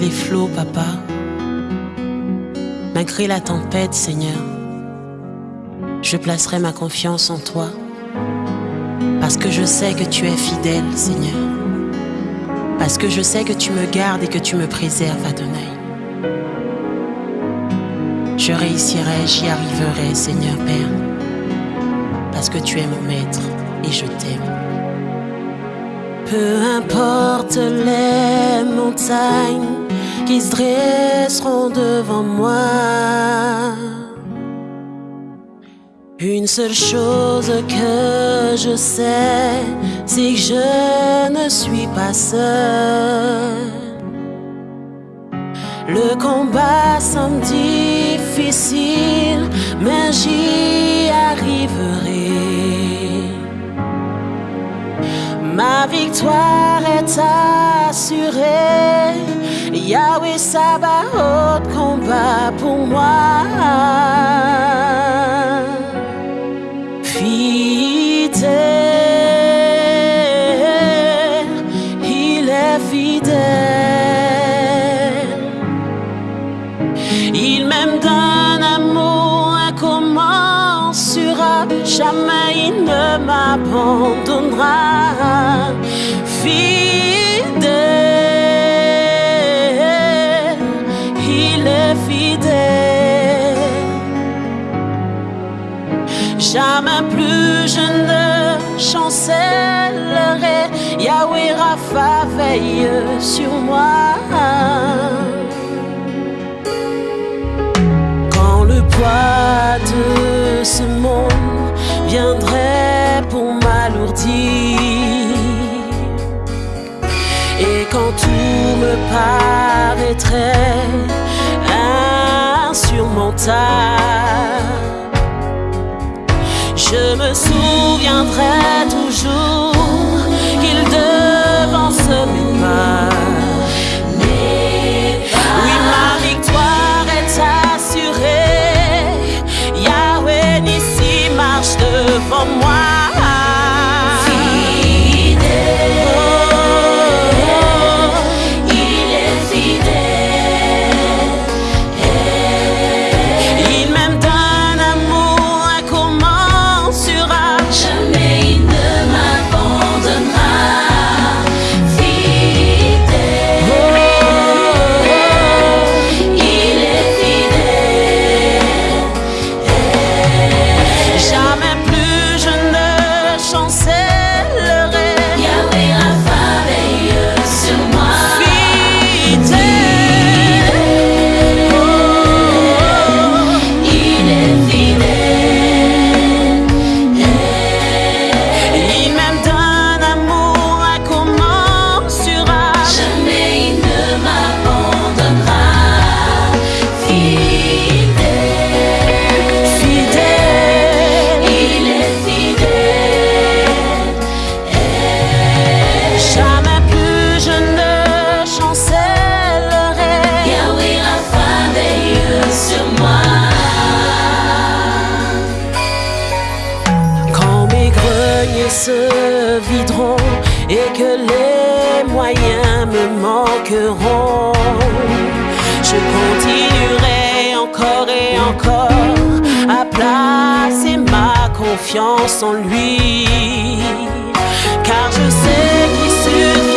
Les flots, papa, malgré la tempête, Seigneur, je placerai ma confiance en toi, parce que je sais que tu es fidèle, Seigneur, parce que je sais que tu me gardes et que tu me préserves, Adonai. Je réussirai, j'y arriverai, Seigneur Père, parce que tu es mon maître et je t'aime. Peu importe les montagnes qui se dresseront devant moi. Une seule chose que je sais, c'est que je ne suis pas seul. Le combat semble difficile, mais j'y arriverai. Ma victoire est assurée. Yahweh Sabaoth combat pour moi. Fidèle, il est fidèle. Il m'aime d'un amour incommensurable. Jamais il ne m'abandonnera. Fidèle, Jamais plus je ne chancellerai. Yahweh Rapha veille sur moi. Quand le poids de ce monde viendrait pour m'alourdir et quand tout me paraîtrait insurmontable, je me souviendrai toujours encore à placer ma confiance en lui. Car je sais qu'il subviendra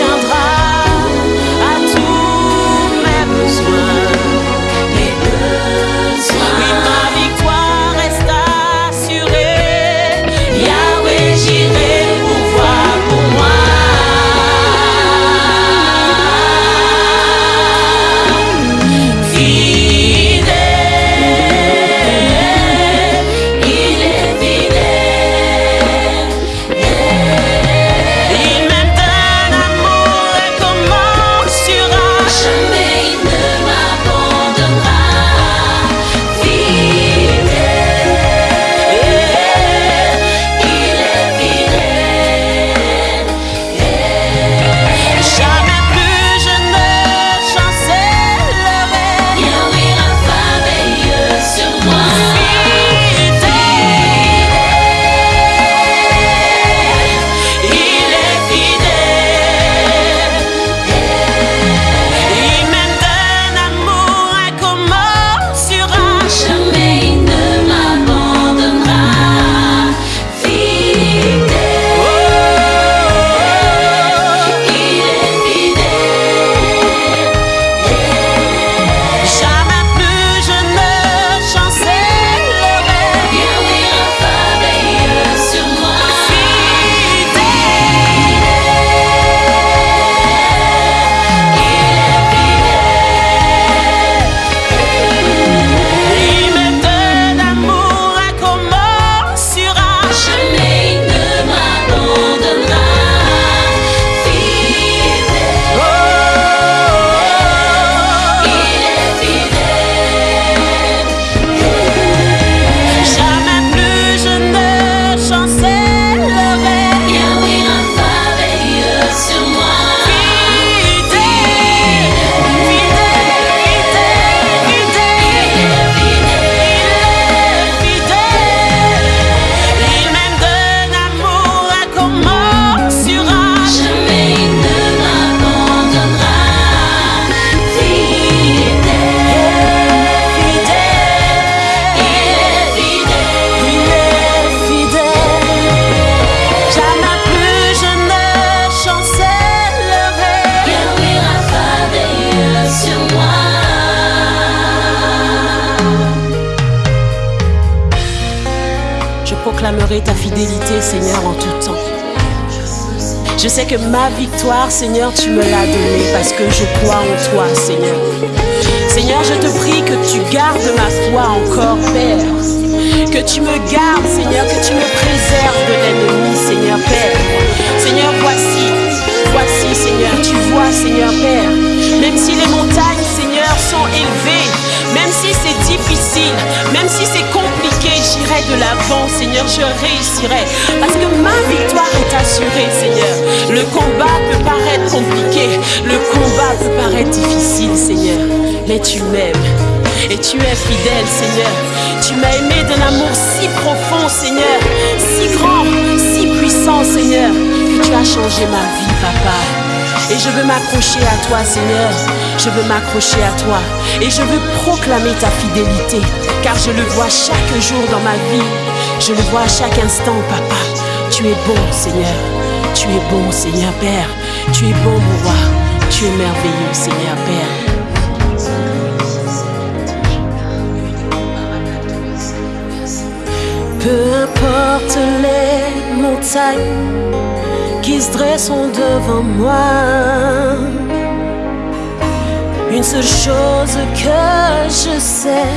ta fidélité, Seigneur, en tout temps. Je sais que ma victoire, Seigneur, tu me l'as donnée parce que je crois en toi, Seigneur. Seigneur, je te prie que tu gardes ma foi encore, Père. Que tu me gardes, Seigneur, que tu me préserves de l'ennemi, Seigneur, Père. Seigneur, voici, voici, Seigneur, tu vois, Seigneur, Père. Même si les montagnes, Seigneur, je réussirai. Parce que ma victoire est assurée, Seigneur. Le combat peut paraître compliqué, le combat peut paraître difficile, Seigneur. Mais tu m'aimes et tu es fidèle, Seigneur. Tu m'as aimé d'un amour si profond, Seigneur, si grand, si puissant, Seigneur, que tu as changé ma vie, Papa. Et je veux m'accrocher à toi, Seigneur. Je veux m'accrocher à toi. Et je veux proclamer ta fidélité. Car je le vois chaque jour dans ma vie. Je le vois à chaque instant, papa. Tu es bon, Seigneur. Tu es bon, Seigneur Père. Tu es bon, mon roi. Tu es merveilleux, Seigneur Père. Peu importe les montagnes qui se dressent devant moi. Une seule chose que je sais,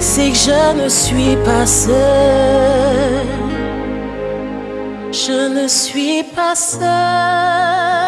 c'est que je ne suis pas seul. Je ne suis pas seul.